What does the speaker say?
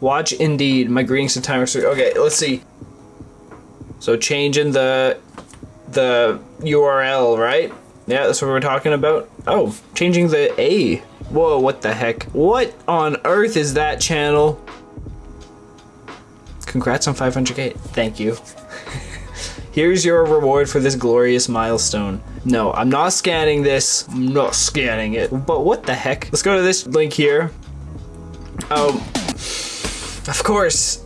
Watch Indeed. My greetings to timer. Okay, let's see. So changing the the URL, right? Yeah, that's what we're talking about. Oh, changing the A. Whoa, what the heck? What on earth is that channel? Congrats on 500k. Thank you. Here's your reward for this glorious milestone. No, I'm not scanning this. I'm not scanning it. But what the heck? Let's go to this link here. Oh, of course.